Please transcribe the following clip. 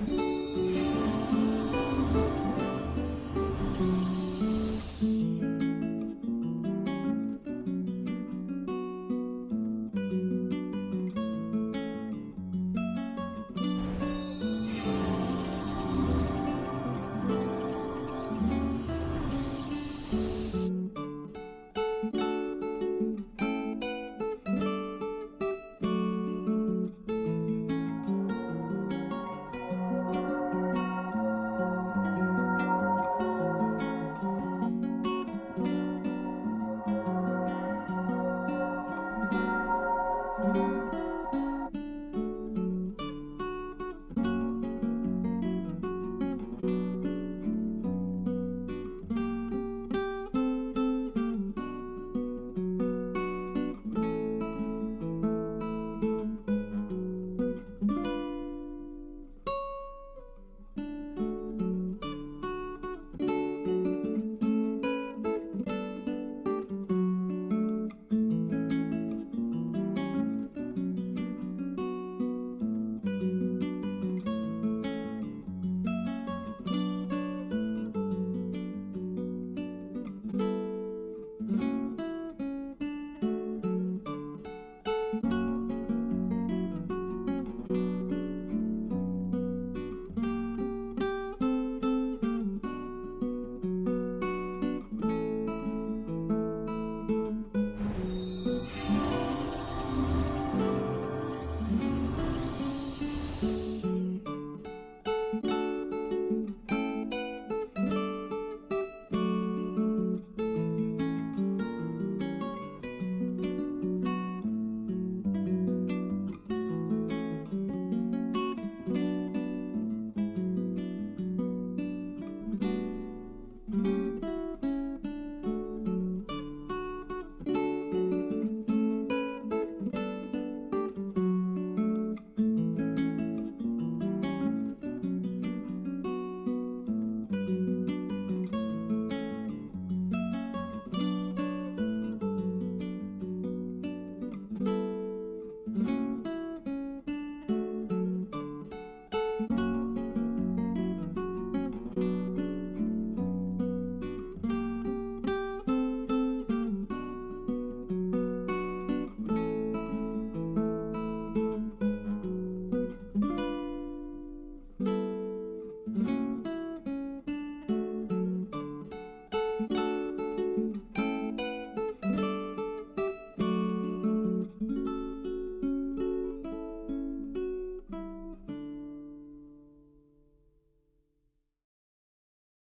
음.